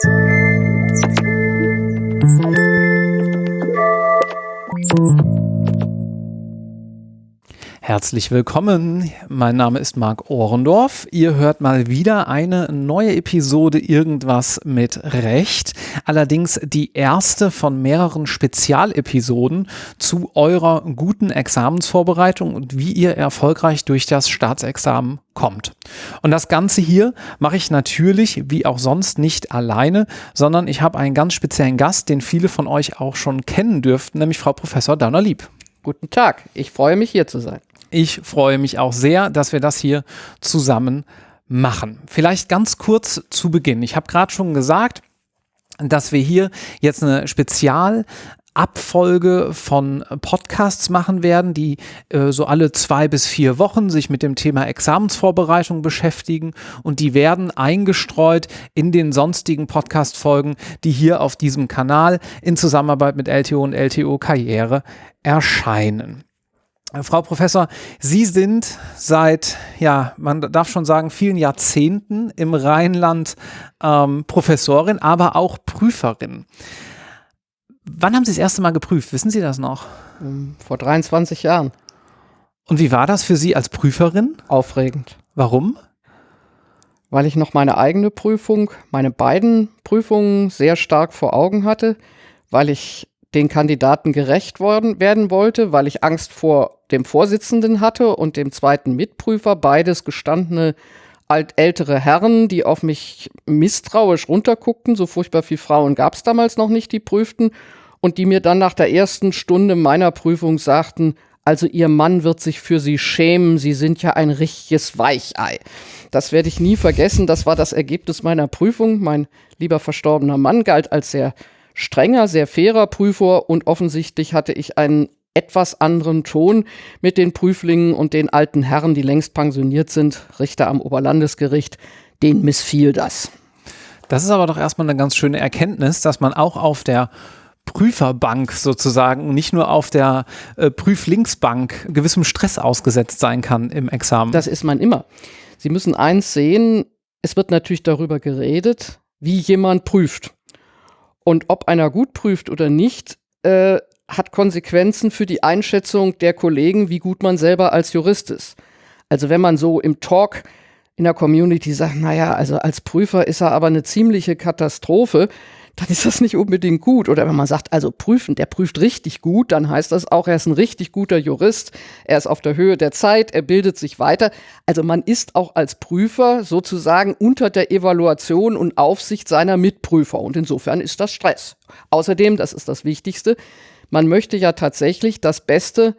Thank you. Herzlich willkommen. Mein Name ist Marc Ohrendorf. Ihr hört mal wieder eine neue Episode Irgendwas mit Recht. Allerdings die erste von mehreren Spezialepisoden zu eurer guten Examensvorbereitung und wie ihr erfolgreich durch das Staatsexamen kommt. Und das Ganze hier mache ich natürlich wie auch sonst nicht alleine, sondern ich habe einen ganz speziellen Gast, den viele von euch auch schon kennen dürften, nämlich Frau Professor Dauner-Lieb. Guten Tag, ich freue mich hier zu sein. Ich freue mich auch sehr, dass wir das hier zusammen machen. Vielleicht ganz kurz zu Beginn. Ich habe gerade schon gesagt, dass wir hier jetzt eine Spezial Abfolge von Podcasts machen werden, die äh, so alle zwei bis vier Wochen sich mit dem Thema Examensvorbereitung beschäftigen und die werden eingestreut in den sonstigen Podcast-Folgen, die hier auf diesem Kanal in Zusammenarbeit mit LTO und LTO Karriere erscheinen. Frau Professor, Sie sind seit, ja, man darf schon sagen, vielen Jahrzehnten im Rheinland ähm, Professorin, aber auch Prüferin. Wann haben Sie das erste Mal geprüft? Wissen Sie das noch? Ähm, vor 23 Jahren. Und wie war das für Sie als Prüferin? Aufregend. Warum? Weil ich noch meine eigene Prüfung, meine beiden Prüfungen sehr stark vor Augen hatte, weil ich den Kandidaten gerecht worden, werden wollte, weil ich Angst vor dem Vorsitzenden hatte und dem zweiten Mitprüfer, beides gestandene alt ältere Herren, die auf mich misstrauisch runterguckten. So furchtbar viele Frauen gab es damals noch nicht, die prüften. Und die mir dann nach der ersten Stunde meiner Prüfung sagten, also Ihr Mann wird sich für Sie schämen, Sie sind ja ein richtiges Weichei. Das werde ich nie vergessen, das war das Ergebnis meiner Prüfung. Mein lieber verstorbener Mann galt als sehr strenger, sehr fairer Prüfer und offensichtlich hatte ich einen etwas anderen Ton mit den Prüflingen und den alten Herren, die längst pensioniert sind, Richter am Oberlandesgericht, denen missfiel das. Das ist aber doch erstmal eine ganz schöne Erkenntnis, dass man auch auf der Prüferbank sozusagen, nicht nur auf der äh, Prüflinksbank gewissem Stress ausgesetzt sein kann im Examen. Das ist man immer. Sie müssen eins sehen, es wird natürlich darüber geredet, wie jemand prüft. Und ob einer gut prüft oder nicht, äh, hat Konsequenzen für die Einschätzung der Kollegen, wie gut man selber als Jurist ist. Also wenn man so im Talk in der Community sagt, naja, also als Prüfer ist er aber eine ziemliche Katastrophe, dann ist das nicht unbedingt gut. Oder wenn man sagt, also prüfen, der prüft richtig gut, dann heißt das auch, er ist ein richtig guter Jurist, er ist auf der Höhe der Zeit, er bildet sich weiter. Also man ist auch als Prüfer sozusagen unter der Evaluation und Aufsicht seiner Mitprüfer. Und insofern ist das Stress. Außerdem, das ist das Wichtigste, man möchte ja tatsächlich das Beste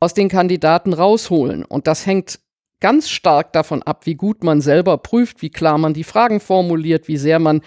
aus den Kandidaten rausholen. Und das hängt ganz stark davon ab, wie gut man selber prüft, wie klar man die Fragen formuliert, wie sehr man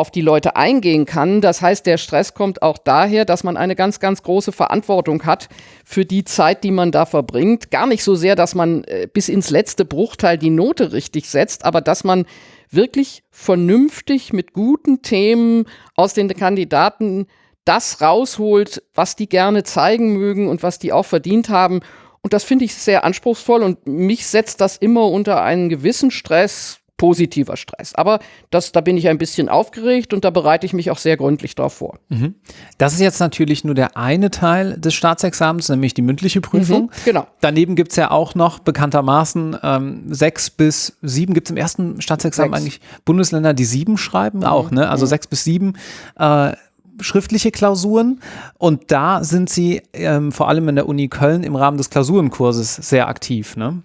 auf die Leute eingehen kann. Das heißt, der Stress kommt auch daher, dass man eine ganz, ganz große Verantwortung hat für die Zeit, die man da verbringt. Gar nicht so sehr, dass man äh, bis ins letzte Bruchteil die Note richtig setzt, aber dass man wirklich vernünftig mit guten Themen aus den Kandidaten das rausholt, was die gerne zeigen mögen und was die auch verdient haben. Und das finde ich sehr anspruchsvoll und mich setzt das immer unter einen gewissen Stress, positiver Stress. Aber das, da bin ich ein bisschen aufgeregt und da bereite ich mich auch sehr gründlich drauf vor. Mhm. Das ist jetzt natürlich nur der eine Teil des Staatsexamens, nämlich die mündliche Prüfung. Mhm, genau. Daneben gibt es ja auch noch bekanntermaßen ähm, sechs bis sieben, gibt es im ersten Staatsexamen sechs. eigentlich Bundesländer, die sieben schreiben? Mhm. Auch, ne? Also mhm. sechs bis sieben. Äh, schriftliche Klausuren und da sind Sie ähm, vor allem in der Uni Köln im Rahmen des Klausurenkurses sehr aktiv, ne?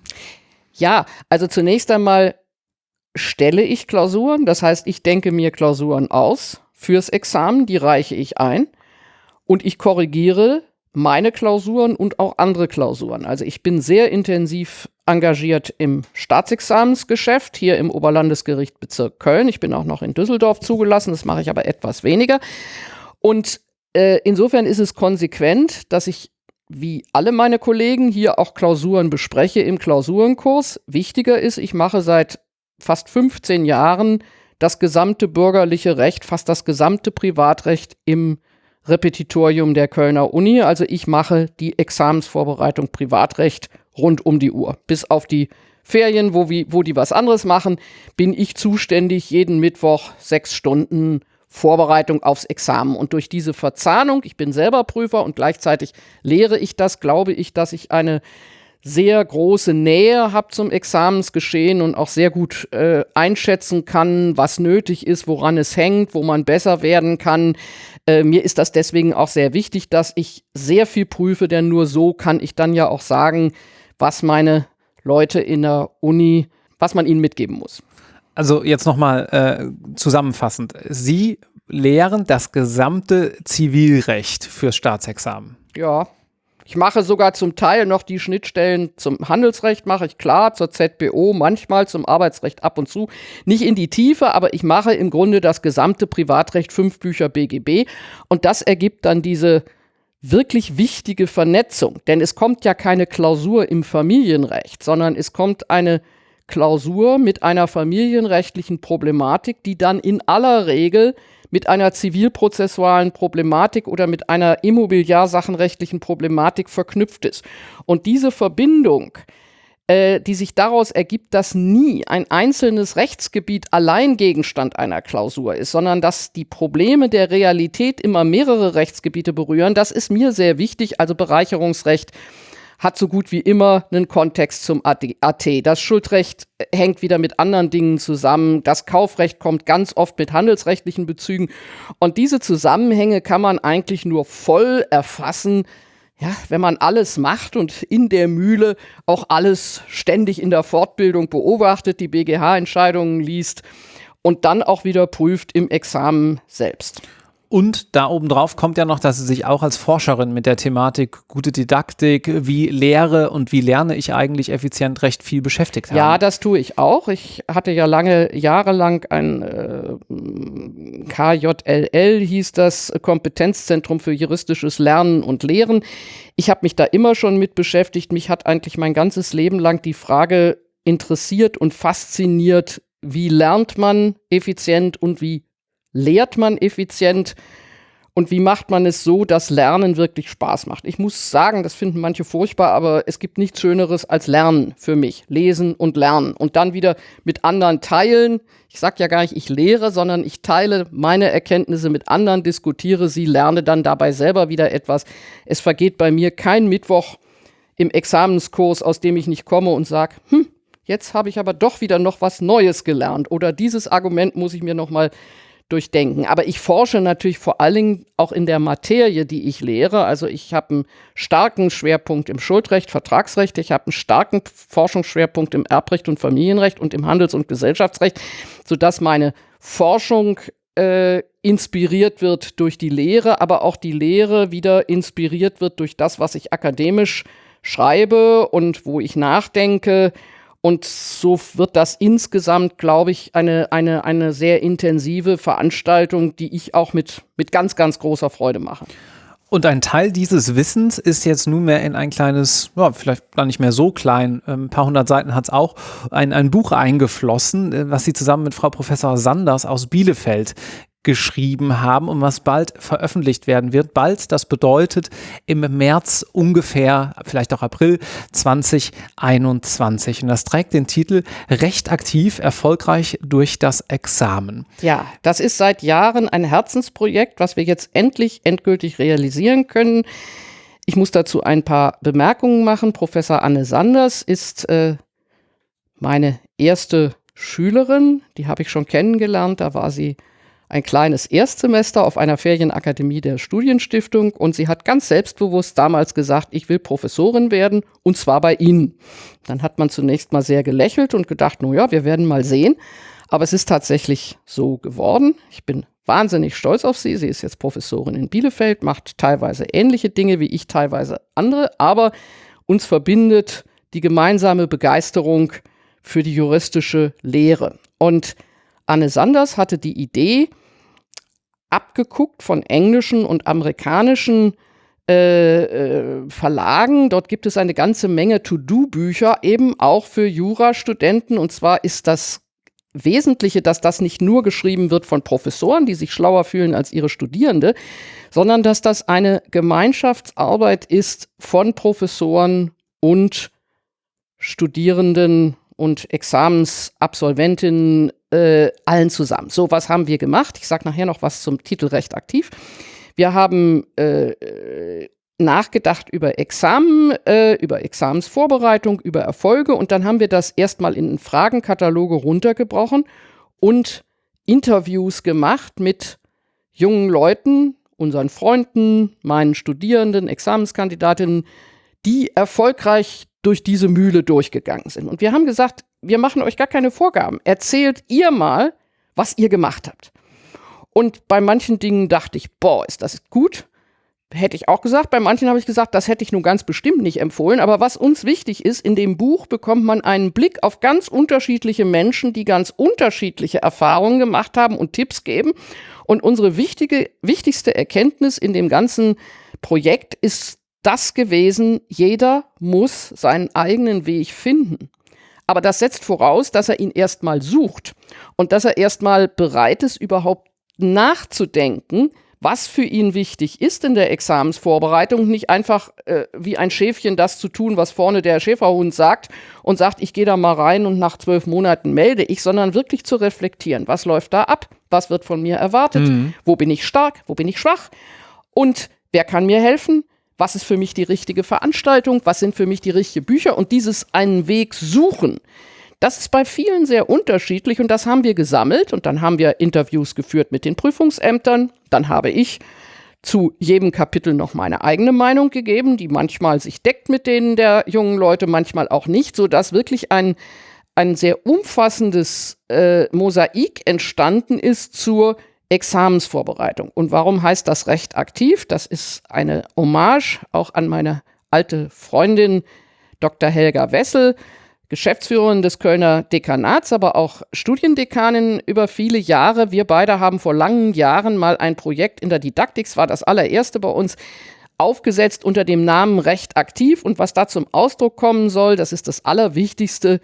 Ja, also zunächst einmal stelle ich Klausuren. Das heißt, ich denke mir Klausuren aus fürs Examen, die reiche ich ein und ich korrigiere meine Klausuren und auch andere Klausuren. Also ich bin sehr intensiv engagiert im Staatsexamensgeschäft hier im Oberlandesgericht Bezirk Köln. Ich bin auch noch in Düsseldorf zugelassen, das mache ich aber etwas weniger. Und äh, insofern ist es konsequent, dass ich wie alle meine Kollegen hier auch Klausuren bespreche im Klausurenkurs. Wichtiger ist, ich mache seit fast 15 Jahren das gesamte bürgerliche Recht, fast das gesamte Privatrecht im Repetitorium der Kölner Uni. Also ich mache die Examensvorbereitung Privatrecht rund um die Uhr, bis auf die Ferien, wo, wie, wo die was anderes machen, bin ich zuständig, jeden Mittwoch sechs Stunden Vorbereitung aufs Examen. Und durch diese Verzahnung, ich bin selber Prüfer und gleichzeitig lehre ich das, glaube ich, dass ich eine sehr große Nähe habe zum Examensgeschehen und auch sehr gut äh, einschätzen kann, was nötig ist, woran es hängt, wo man besser werden kann. Äh, mir ist das deswegen auch sehr wichtig, dass ich sehr viel prüfe, denn nur so kann ich dann ja auch sagen, was meine Leute in der Uni, was man ihnen mitgeben muss. Also jetzt nochmal äh, zusammenfassend. Sie lehren das gesamte Zivilrecht fürs Staatsexamen. Ja. Ich mache sogar zum Teil noch die Schnittstellen zum Handelsrecht, mache ich klar, zur ZBO, manchmal zum Arbeitsrecht ab und zu. Nicht in die Tiefe, aber ich mache im Grunde das gesamte Privatrecht, fünf Bücher BGB. Und das ergibt dann diese wirklich wichtige Vernetzung. Denn es kommt ja keine Klausur im Familienrecht, sondern es kommt eine Klausur mit einer familienrechtlichen Problematik, die dann in aller Regel mit einer zivilprozessualen Problematik oder mit einer immobiliarsachenrechtlichen Problematik verknüpft ist. Und diese Verbindung, äh, die sich daraus ergibt, dass nie ein einzelnes Rechtsgebiet allein Gegenstand einer Klausur ist, sondern dass die Probleme der Realität immer mehrere Rechtsgebiete berühren, das ist mir sehr wichtig, also Bereicherungsrecht hat so gut wie immer einen Kontext zum AT. Das Schuldrecht hängt wieder mit anderen Dingen zusammen. Das Kaufrecht kommt ganz oft mit handelsrechtlichen Bezügen. Und diese Zusammenhänge kann man eigentlich nur voll erfassen, ja, wenn man alles macht und in der Mühle auch alles ständig in der Fortbildung beobachtet, die BGH-Entscheidungen liest und dann auch wieder prüft im Examen selbst. Und da obendrauf kommt ja noch, dass Sie sich auch als Forscherin mit der Thematik gute Didaktik, wie lehre und wie lerne ich eigentlich effizient recht viel beschäftigt haben. Ja, das tue ich auch. Ich hatte ja lange, jahrelang ein äh, KJLL, hieß das Kompetenzzentrum für juristisches Lernen und Lehren. Ich habe mich da immer schon mit beschäftigt. Mich hat eigentlich mein ganzes Leben lang die Frage interessiert und fasziniert, wie lernt man effizient und wie lehrt man effizient und wie macht man es so, dass Lernen wirklich Spaß macht? Ich muss sagen, das finden manche furchtbar, aber es gibt nichts Schöneres als Lernen für mich. Lesen und lernen. Und dann wieder mit anderen teilen. Ich sage ja gar nicht, ich lehre, sondern ich teile meine Erkenntnisse mit anderen, diskutiere sie, lerne dann dabei selber wieder etwas. Es vergeht bei mir kein Mittwoch im Examenskurs, aus dem ich nicht komme und sage, hm, jetzt habe ich aber doch wieder noch was Neues gelernt. Oder dieses Argument muss ich mir noch mal durchdenken. Aber ich forsche natürlich vor allen Dingen auch in der Materie, die ich lehre. Also ich habe einen starken Schwerpunkt im Schuldrecht, Vertragsrecht. Ich habe einen starken Forschungsschwerpunkt im Erbrecht und Familienrecht und im Handels- und Gesellschaftsrecht, sodass meine Forschung äh, inspiriert wird durch die Lehre, aber auch die Lehre wieder inspiriert wird durch das, was ich akademisch schreibe und wo ich nachdenke und so wird das insgesamt, glaube ich, eine, eine, eine sehr intensive Veranstaltung, die ich auch mit, mit ganz, ganz großer Freude mache. Und ein Teil dieses Wissens ist jetzt nunmehr in ein kleines, ja, vielleicht gar nicht mehr so klein, ein ähm, paar hundert Seiten hat es auch, ein, ein Buch eingeflossen, äh, was Sie zusammen mit Frau Professor Sanders aus Bielefeld geschrieben haben und was bald veröffentlicht werden wird. Bald, das bedeutet im März ungefähr, vielleicht auch April 2021. Und das trägt den Titel Recht aktiv, erfolgreich durch das Examen. Ja, das ist seit Jahren ein Herzensprojekt, was wir jetzt endlich endgültig realisieren können. Ich muss dazu ein paar Bemerkungen machen. Professor Anne Sanders ist äh, meine erste Schülerin, die habe ich schon kennengelernt, da war sie ein kleines Erstsemester auf einer Ferienakademie der Studienstiftung und sie hat ganz selbstbewusst damals gesagt, ich will Professorin werden und zwar bei Ihnen. Dann hat man zunächst mal sehr gelächelt und gedacht, no ja, wir werden mal sehen. Aber es ist tatsächlich so geworden. Ich bin wahnsinnig stolz auf sie. Sie ist jetzt Professorin in Bielefeld, macht teilweise ähnliche Dinge wie ich, teilweise andere, aber uns verbindet die gemeinsame Begeisterung für die juristische Lehre. Und Anne Sanders hatte die Idee, abgeguckt von englischen und amerikanischen äh, äh, Verlagen. Dort gibt es eine ganze Menge To-Do-Bücher, eben auch für Jurastudenten. Und zwar ist das Wesentliche, dass das nicht nur geschrieben wird von Professoren, die sich schlauer fühlen als ihre Studierende, sondern dass das eine Gemeinschaftsarbeit ist von Professoren und Studierenden und Examensabsolventinnen äh, allen zusammen. So, was haben wir gemacht? Ich sage nachher noch was zum Titel Recht aktiv. Wir haben äh, nachgedacht über Examen, äh, über Examensvorbereitung, über Erfolge und dann haben wir das erstmal in Fragenkataloge runtergebrochen und Interviews gemacht mit jungen Leuten, unseren Freunden, meinen Studierenden, Examenskandidatinnen, die erfolgreich durch diese Mühle durchgegangen sind. Und wir haben gesagt, wir machen euch gar keine Vorgaben. Erzählt ihr mal, was ihr gemacht habt. Und bei manchen Dingen dachte ich, boah, ist das gut. Hätte ich auch gesagt. Bei manchen habe ich gesagt, das hätte ich nun ganz bestimmt nicht empfohlen. Aber was uns wichtig ist, in dem Buch bekommt man einen Blick auf ganz unterschiedliche Menschen, die ganz unterschiedliche Erfahrungen gemacht haben und Tipps geben. Und unsere wichtige, wichtigste Erkenntnis in dem ganzen Projekt ist das gewesen, jeder muss seinen eigenen Weg finden. Aber das setzt voraus, dass er ihn erstmal sucht und dass er erstmal bereit ist, überhaupt nachzudenken, was für ihn wichtig ist in der Examensvorbereitung, nicht einfach äh, wie ein Schäfchen das zu tun, was vorne der Schäferhund sagt und sagt, ich gehe da mal rein und nach zwölf Monaten melde ich, sondern wirklich zu reflektieren, was läuft da ab, was wird von mir erwartet, mhm. wo bin ich stark, wo bin ich schwach? Und wer kann mir helfen, was ist für mich die richtige Veranstaltung, was sind für mich die richtigen Bücher und dieses einen Weg suchen. Das ist bei vielen sehr unterschiedlich und das haben wir gesammelt und dann haben wir Interviews geführt mit den Prüfungsämtern. Dann habe ich zu jedem Kapitel noch meine eigene Meinung gegeben, die manchmal sich deckt mit denen der jungen Leute, manchmal auch nicht, sodass wirklich ein, ein sehr umfassendes äh, Mosaik entstanden ist zur Examensvorbereitung. Und warum heißt das Recht aktiv? Das ist eine Hommage auch an meine alte Freundin Dr. Helga Wessel, Geschäftsführerin des Kölner Dekanats, aber auch Studiendekanin über viele Jahre. Wir beide haben vor langen Jahren mal ein Projekt in der Didaktik, es war das allererste bei uns, aufgesetzt unter dem Namen Recht aktiv. Und was da zum Ausdruck kommen soll, das ist das Allerwichtigste,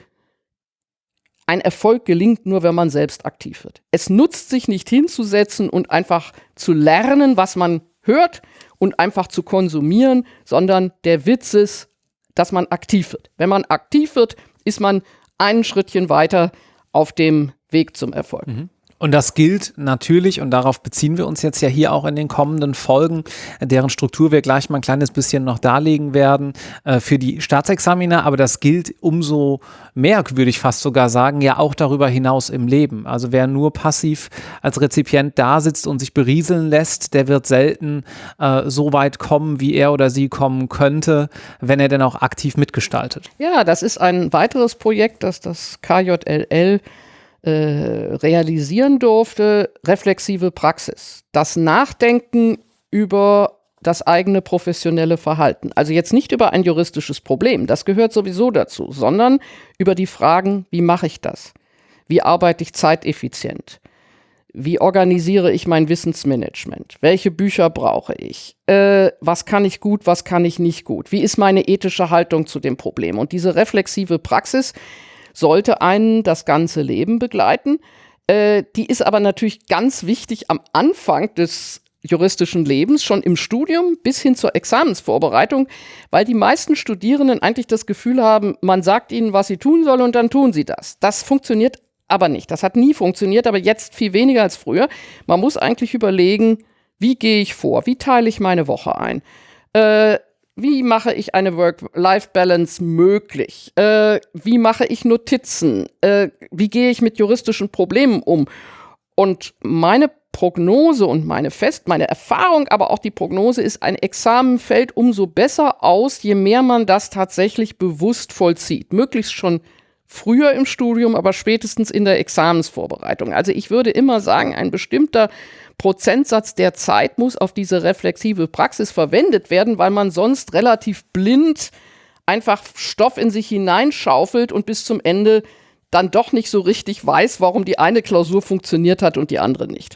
ein Erfolg gelingt nur, wenn man selbst aktiv wird. Es nutzt sich nicht hinzusetzen und einfach zu lernen, was man hört und einfach zu konsumieren, sondern der Witz ist, dass man aktiv wird. Wenn man aktiv wird, ist man einen Schrittchen weiter auf dem Weg zum Erfolg. Mhm. Und das gilt natürlich, und darauf beziehen wir uns jetzt ja hier auch in den kommenden Folgen, deren Struktur wir gleich mal ein kleines bisschen noch darlegen werden, äh, für die Staatsexaminer. Aber das gilt umso mehr, würde ich fast sogar sagen, ja auch darüber hinaus im Leben. Also wer nur passiv als Rezipient da sitzt und sich berieseln lässt, der wird selten äh, so weit kommen, wie er oder sie kommen könnte, wenn er denn auch aktiv mitgestaltet. Ja, das ist ein weiteres Projekt, das das KJLL äh, realisieren durfte, reflexive Praxis. Das Nachdenken über das eigene professionelle Verhalten. Also jetzt nicht über ein juristisches Problem, das gehört sowieso dazu, sondern über die Fragen, wie mache ich das? Wie arbeite ich zeiteffizient? Wie organisiere ich mein Wissensmanagement? Welche Bücher brauche ich? Äh, was kann ich gut, was kann ich nicht gut? Wie ist meine ethische Haltung zu dem Problem? Und diese reflexive Praxis, sollte einen das ganze Leben begleiten. Äh, die ist aber natürlich ganz wichtig am Anfang des juristischen Lebens, schon im Studium bis hin zur Examensvorbereitung, weil die meisten Studierenden eigentlich das Gefühl haben, man sagt ihnen, was sie tun sollen und dann tun sie das. Das funktioniert aber nicht. Das hat nie funktioniert, aber jetzt viel weniger als früher. Man muss eigentlich überlegen, wie gehe ich vor? Wie teile ich meine Woche ein? Äh, wie mache ich eine Work-Life-Balance möglich? Äh, wie mache ich Notizen? Äh, wie gehe ich mit juristischen Problemen um? Und meine Prognose und meine Fest, meine Erfahrung, aber auch die Prognose ist, ein Examen fällt umso besser aus, je mehr man das tatsächlich bewusst vollzieht. Möglichst schon früher im Studium, aber spätestens in der Examensvorbereitung. Also ich würde immer sagen, ein bestimmter Prozentsatz der Zeit muss auf diese reflexive Praxis verwendet werden, weil man sonst relativ blind einfach Stoff in sich hineinschaufelt und bis zum Ende dann doch nicht so richtig weiß, warum die eine Klausur funktioniert hat und die andere nicht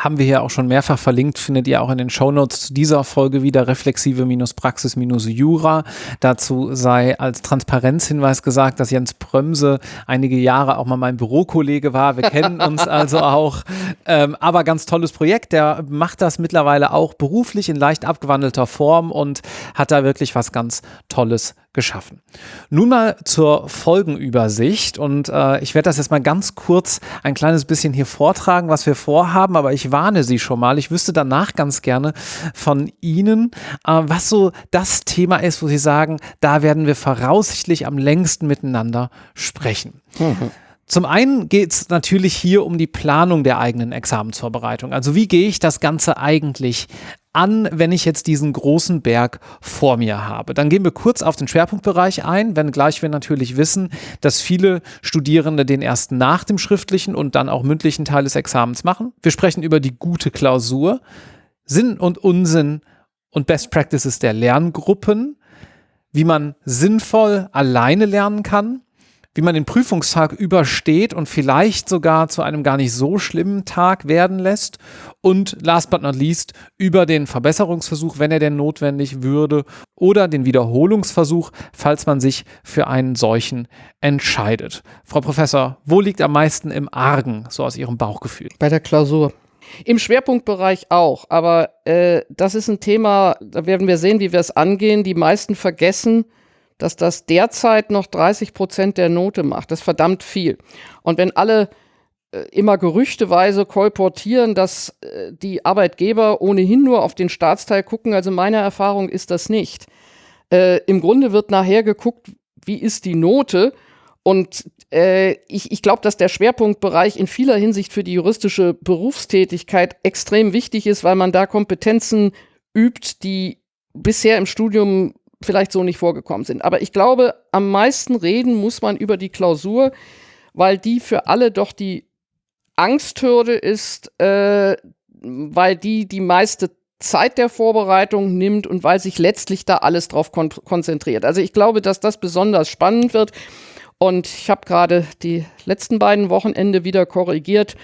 haben wir hier auch schon mehrfach verlinkt, findet ihr auch in den Shownotes zu dieser Folge wieder reflexive-praxis-jura. Dazu sei als Transparenzhinweis gesagt, dass Jens Prömse einige Jahre auch mal mein Bürokollege war. Wir kennen uns also auch. Ähm, aber ganz tolles Projekt. Der macht das mittlerweile auch beruflich in leicht abgewandelter Form und hat da wirklich was ganz Tolles geschaffen. Nun mal zur Folgenübersicht und äh, ich werde das jetzt mal ganz kurz ein kleines bisschen hier vortragen, was wir vorhaben, aber ich warne Sie schon mal. Ich wüsste danach ganz gerne von Ihnen, äh, was so das Thema ist, wo Sie sagen, da werden wir voraussichtlich am längsten miteinander sprechen. Mhm. Zum einen geht es natürlich hier um die Planung der eigenen Examensvorbereitung. Also wie gehe ich das Ganze eigentlich an, wenn ich jetzt diesen großen Berg vor mir habe. Dann gehen wir kurz auf den Schwerpunktbereich ein, wenngleich wir natürlich wissen, dass viele Studierende den erst nach dem schriftlichen und dann auch mündlichen Teil des Examens machen. Wir sprechen über die gute Klausur, Sinn und Unsinn und Best Practices der Lerngruppen, wie man sinnvoll alleine lernen kann wie man den Prüfungstag übersteht und vielleicht sogar zu einem gar nicht so schlimmen Tag werden lässt. Und last but not least über den Verbesserungsversuch, wenn er denn notwendig würde, oder den Wiederholungsversuch, falls man sich für einen solchen entscheidet. Frau Professor, wo liegt am meisten im Argen, so aus Ihrem Bauchgefühl? Bei der Klausur. Im Schwerpunktbereich auch, aber äh, das ist ein Thema, da werden wir sehen, wie wir es angehen. Die meisten vergessen, dass das derzeit noch 30 Prozent der Note macht. Das ist verdammt viel. Und wenn alle äh, immer gerüchteweise kolportieren, dass äh, die Arbeitgeber ohnehin nur auf den Staatsteil gucken, also meine Erfahrung ist das nicht. Äh, Im Grunde wird nachher geguckt, wie ist die Note und äh, ich, ich glaube, dass der Schwerpunktbereich in vieler Hinsicht für die juristische Berufstätigkeit extrem wichtig ist, weil man da Kompetenzen übt, die bisher im Studium vielleicht so nicht vorgekommen sind. Aber ich glaube, am meisten reden muss man über die Klausur, weil die für alle doch die Angsthürde ist, äh, weil die die meiste Zeit der Vorbereitung nimmt und weil sich letztlich da alles drauf kon konzentriert. Also ich glaube, dass das besonders spannend wird. Und ich habe gerade die letzten beiden Wochenende wieder korrigiert.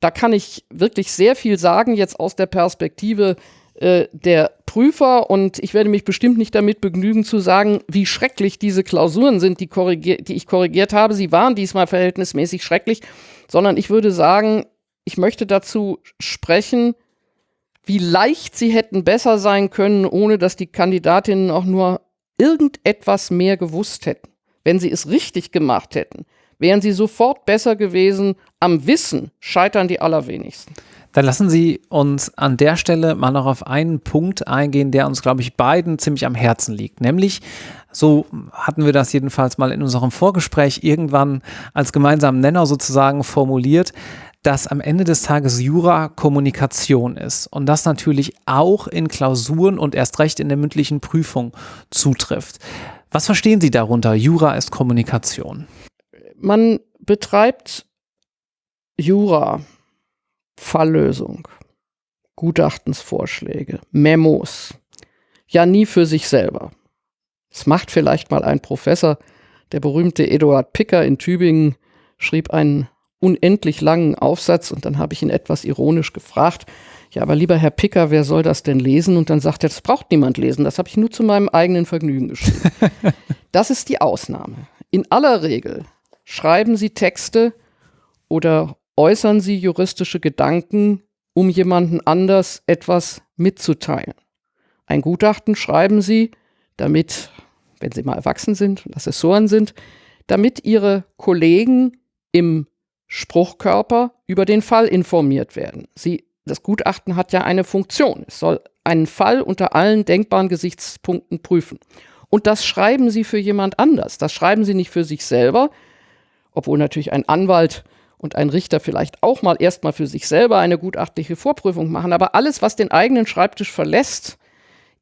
Da kann ich wirklich sehr viel sagen, jetzt aus der Perspektive äh, der Prüfer und ich werde mich bestimmt nicht damit begnügen zu sagen, wie schrecklich diese Klausuren sind, die, die ich korrigiert habe. Sie waren diesmal verhältnismäßig schrecklich, sondern ich würde sagen, ich möchte dazu sprechen, wie leicht sie hätten besser sein können, ohne dass die Kandidatinnen auch nur irgendetwas mehr gewusst hätten. Wenn sie es richtig gemacht hätten, wären sie sofort besser gewesen. Am Wissen scheitern die allerwenigsten. Dann lassen Sie uns an der Stelle mal noch auf einen Punkt eingehen, der uns, glaube ich, beiden ziemlich am Herzen liegt. Nämlich, so hatten wir das jedenfalls mal in unserem Vorgespräch irgendwann als gemeinsamen Nenner sozusagen formuliert, dass am Ende des Tages Jura Kommunikation ist und das natürlich auch in Klausuren und erst recht in der mündlichen Prüfung zutrifft. Was verstehen Sie darunter? Jura ist Kommunikation. Man betreibt Jura Falllösung, Gutachtensvorschläge, Memos, ja nie für sich selber. Es macht vielleicht mal ein Professor, der berühmte Eduard Picker in Tübingen schrieb einen unendlich langen Aufsatz und dann habe ich ihn etwas ironisch gefragt, ja, aber lieber Herr Picker, wer soll das denn lesen? Und dann sagt er, das braucht niemand lesen, das habe ich nur zu meinem eigenen Vergnügen geschrieben. das ist die Ausnahme. In aller Regel schreiben Sie Texte oder äußern Sie juristische Gedanken, um jemanden anders etwas mitzuteilen. Ein Gutachten schreiben Sie, damit, wenn Sie mal erwachsen sind und Assessoren sind, damit Ihre Kollegen im Spruchkörper über den Fall informiert werden. Sie, das Gutachten hat ja eine Funktion. Es soll einen Fall unter allen denkbaren Gesichtspunkten prüfen. Und das schreiben Sie für jemand anders. Das schreiben Sie nicht für sich selber, obwohl natürlich ein Anwalt und ein Richter vielleicht auch mal erstmal für sich selber eine gutachtliche Vorprüfung machen. Aber alles, was den eigenen Schreibtisch verlässt,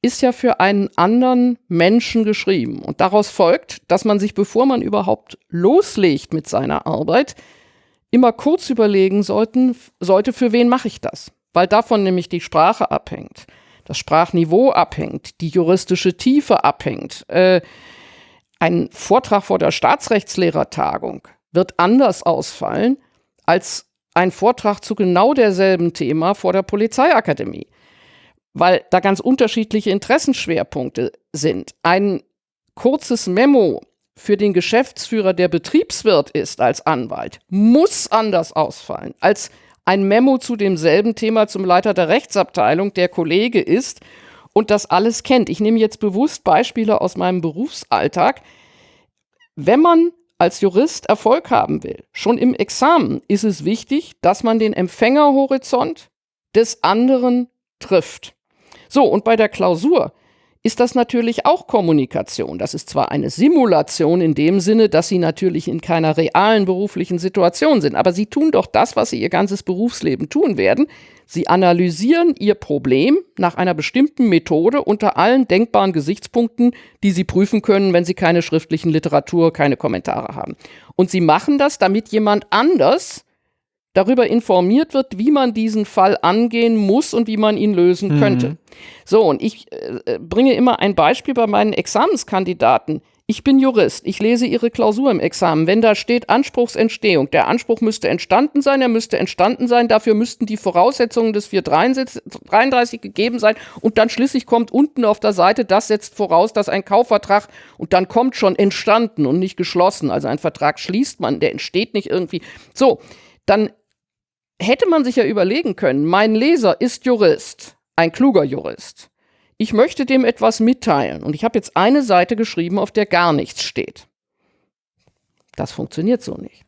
ist ja für einen anderen Menschen geschrieben. Und daraus folgt, dass man sich, bevor man überhaupt loslegt mit seiner Arbeit, immer kurz überlegen sollten, sollte, für wen mache ich das? Weil davon nämlich die Sprache abhängt, das Sprachniveau abhängt, die juristische Tiefe abhängt. Äh, ein Vortrag vor der Staatsrechtslehrertagung wird anders ausfallen als ein Vortrag zu genau derselben Thema vor der Polizeiakademie, weil da ganz unterschiedliche Interessenschwerpunkte sind. Ein kurzes Memo für den Geschäftsführer, der Betriebswirt ist als Anwalt, muss anders ausfallen als ein Memo zu demselben Thema zum Leiter der Rechtsabteilung, der Kollege ist und das alles kennt. Ich nehme jetzt bewusst Beispiele aus meinem Berufsalltag. Wenn man als Jurist Erfolg haben will, schon im Examen ist es wichtig, dass man den Empfängerhorizont des anderen trifft. So, und bei der Klausur ist das natürlich auch Kommunikation. Das ist zwar eine Simulation in dem Sinne, dass sie natürlich in keiner realen beruflichen Situation sind, aber sie tun doch das, was sie ihr ganzes Berufsleben tun werden. Sie analysieren ihr Problem nach einer bestimmten Methode unter allen denkbaren Gesichtspunkten, die sie prüfen können, wenn sie keine schriftlichen Literatur, keine Kommentare haben. Und sie machen das, damit jemand anders darüber informiert wird, wie man diesen Fall angehen muss und wie man ihn lösen mhm. könnte. So, und ich äh, bringe immer ein Beispiel bei meinen Examenskandidaten. Ich bin Jurist, ich lese Ihre Klausur im Examen. Wenn da steht Anspruchsentstehung, der Anspruch müsste entstanden sein, er müsste entstanden sein, dafür müssten die Voraussetzungen des 433 gegeben sein und dann schließlich kommt unten auf der Seite, das setzt voraus, dass ein Kaufvertrag und dann kommt schon entstanden und nicht geschlossen. Also ein Vertrag schließt man, der entsteht nicht irgendwie. So, dann hätte man sich ja überlegen können, mein Leser ist Jurist, ein kluger Jurist. Ich möchte dem etwas mitteilen und ich habe jetzt eine Seite geschrieben, auf der gar nichts steht. Das funktioniert so nicht.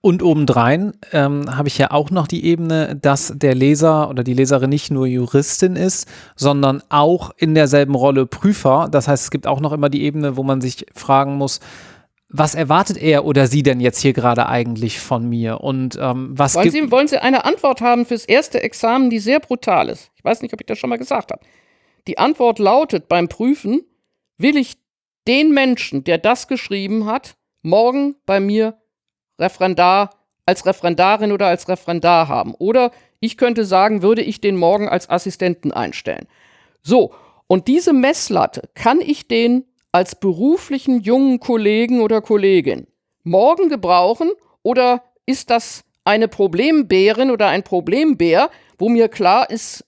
Und obendrein ähm, habe ich ja auch noch die Ebene, dass der Leser oder die Leserin nicht nur Juristin ist, sondern auch in derselben Rolle Prüfer. Das heißt, es gibt auch noch immer die Ebene, wo man sich fragen muss, was erwartet er oder sie denn jetzt hier gerade eigentlich von mir? Und ähm, was wollen Sie, wollen Sie eine Antwort haben fürs erste Examen, die sehr brutal ist? Ich weiß nicht, ob ich das schon mal gesagt habe. Die Antwort lautet beim Prüfen, will ich den Menschen, der das geschrieben hat, morgen bei mir Referendar als Referendarin oder als Referendar haben. Oder ich könnte sagen, würde ich den morgen als Assistenten einstellen. So, und diese Messlatte kann ich den als beruflichen jungen Kollegen oder Kollegin morgen gebrauchen oder ist das eine Problembärin oder ein Problembär, wo mir klar ist,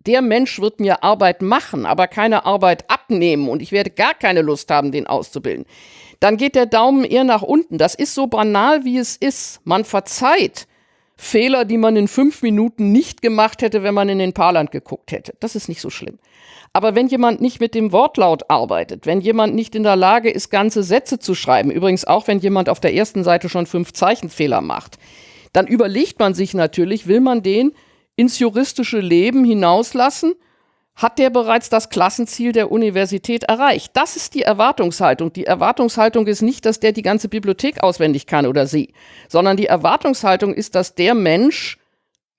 der Mensch wird mir Arbeit machen, aber keine Arbeit abnehmen und ich werde gar keine Lust haben, den auszubilden. Dann geht der Daumen eher nach unten. Das ist so banal, wie es ist. Man verzeiht Fehler, die man in fünf Minuten nicht gemacht hätte, wenn man in den Paarland geguckt hätte. Das ist nicht so schlimm. Aber wenn jemand nicht mit dem Wortlaut arbeitet, wenn jemand nicht in der Lage ist, ganze Sätze zu schreiben, übrigens auch wenn jemand auf der ersten Seite schon fünf Zeichenfehler macht, dann überlegt man sich natürlich, will man den ins juristische Leben hinauslassen? Hat der bereits das Klassenziel der Universität erreicht? Das ist die Erwartungshaltung. Die Erwartungshaltung ist nicht, dass der die ganze Bibliothek auswendig kann oder sie, sondern die Erwartungshaltung ist, dass der Mensch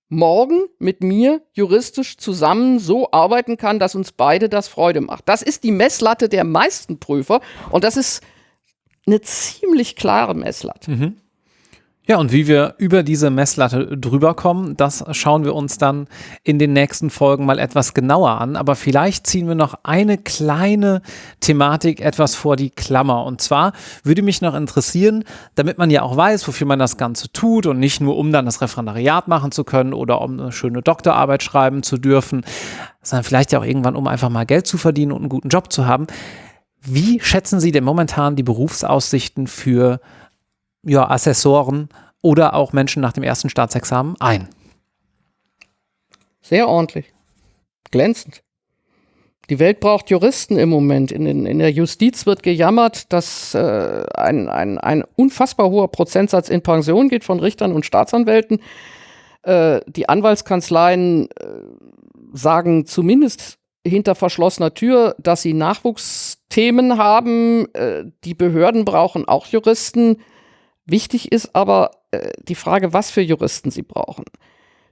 morgen mit mir juristisch zusammen so arbeiten kann, dass uns beide das Freude macht. Das ist die Messlatte der meisten Prüfer und das ist eine ziemlich klare Messlatte. Mhm. Ja, und wie wir über diese Messlatte drüber kommen, das schauen wir uns dann in den nächsten Folgen mal etwas genauer an. Aber vielleicht ziehen wir noch eine kleine Thematik etwas vor die Klammer. Und zwar würde mich noch interessieren, damit man ja auch weiß, wofür man das Ganze tut und nicht nur, um dann das Referendariat machen zu können oder um eine schöne Doktorarbeit schreiben zu dürfen, sondern vielleicht ja auch irgendwann, um einfach mal Geld zu verdienen und einen guten Job zu haben. Wie schätzen Sie denn momentan die Berufsaussichten für ja, Assessoren oder auch Menschen nach dem ersten Staatsexamen ein? Sehr ordentlich. Glänzend. Die Welt braucht Juristen im Moment. In, den, in der Justiz wird gejammert, dass äh, ein, ein, ein unfassbar hoher Prozentsatz in Pension geht von Richtern und Staatsanwälten. Äh, die Anwaltskanzleien äh, sagen zumindest hinter verschlossener Tür, dass sie Nachwuchsthemen haben. Äh, die Behörden brauchen auch Juristen. Wichtig ist aber äh, die Frage, was für Juristen sie brauchen.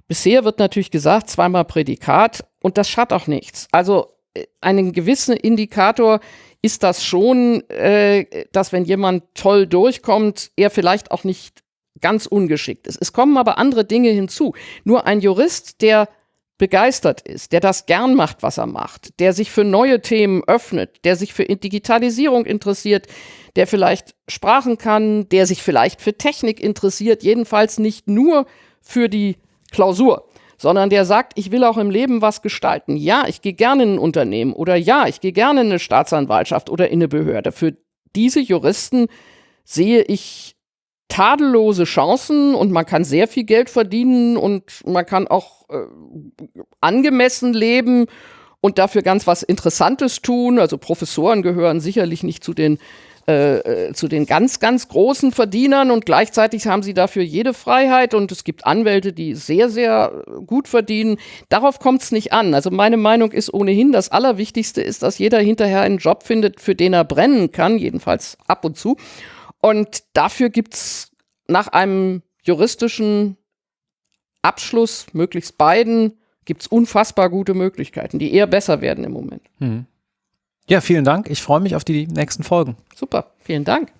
Bisher wird natürlich gesagt, zweimal Prädikat und das schadet auch nichts. Also äh, einen gewissen Indikator ist das schon, äh, dass wenn jemand toll durchkommt, er vielleicht auch nicht ganz ungeschickt ist. Es kommen aber andere Dinge hinzu. Nur ein Jurist, der begeistert ist, der das gern macht, was er macht, der sich für neue Themen öffnet, der sich für Digitalisierung interessiert, der vielleicht Sprachen kann, der sich vielleicht für Technik interessiert, jedenfalls nicht nur für die Klausur, sondern der sagt, ich will auch im Leben was gestalten. Ja, ich gehe gerne in ein Unternehmen oder ja, ich gehe gerne in eine Staatsanwaltschaft oder in eine Behörde. Für diese Juristen sehe ich tadellose Chancen und man kann sehr viel Geld verdienen und man kann auch äh, angemessen leben und dafür ganz was Interessantes tun. Also Professoren gehören sicherlich nicht zu den äh, äh, zu den ganz, ganz großen Verdienern und gleichzeitig haben sie dafür jede Freiheit und es gibt Anwälte, die sehr, sehr gut verdienen. Darauf kommt es nicht an. Also meine Meinung ist ohnehin, das Allerwichtigste ist, dass jeder hinterher einen Job findet, für den er brennen kann, jedenfalls ab und zu. Und dafür gibt es nach einem juristischen Abschluss, möglichst beiden, gibt es unfassbar gute Möglichkeiten, die eher besser werden im Moment. Mhm. Ja, vielen Dank. Ich freue mich auf die nächsten Folgen. Super, vielen Dank.